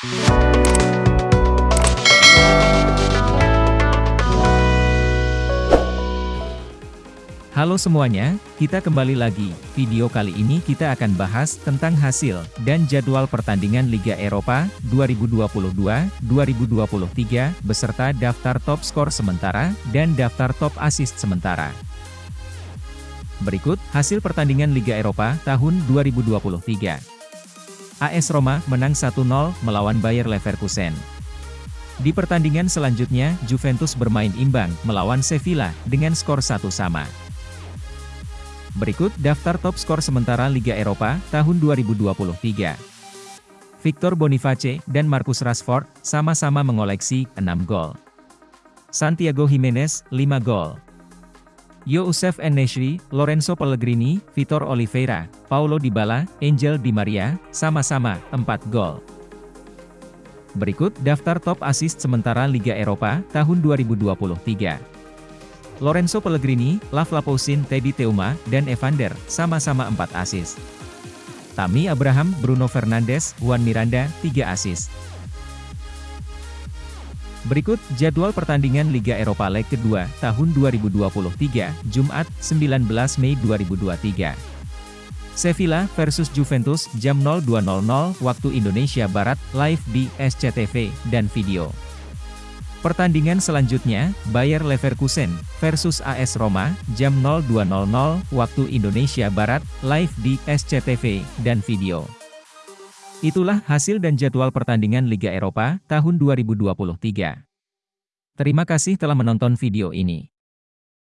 Halo semuanya, kita kembali lagi. Video kali ini kita akan bahas tentang hasil dan jadwal pertandingan Liga Eropa 2022-2023 beserta daftar top skor sementara dan daftar top assist sementara. Berikut hasil pertandingan Liga Eropa tahun 2023. AS Roma menang 1-0 melawan Bayer Leverkusen. Di pertandingan selanjutnya, Juventus bermain imbang melawan Sevilla dengan skor 1 sama. Berikut daftar top skor sementara Liga Eropa tahun 2023. Victor Boniface dan Marcus Rashford sama-sama mengoleksi 6 gol. Santiago Jimenez 5 gol. Youssef Enesri, Lorenzo Pellegrini, Vitor Oliveira, Paulo Dybala, Angel Di Maria, sama-sama 4 gol. Berikut daftar top assist sementara Liga Eropa tahun 2023. Lorenzo Pellegrini, Lav Laposin, Teddy Teuma, dan Evander, sama-sama 4 asis. Tami Abraham, Bruno Fernandes, Juan Miranda, 3 asis. Berikut jadwal pertandingan Liga Eropa Leg kedua tahun 2023, Jumat 19 Mei 2023. Sevilla versus Juventus jam 02.00 waktu Indonesia Barat live di SCTV dan video. Pertandingan selanjutnya, Bayer Leverkusen versus AS Roma, jam 02.00 waktu Indonesia Barat, live di SCTV dan video. Itulah hasil dan jadwal pertandingan Liga Eropa tahun 2023. Terima kasih telah menonton video ini.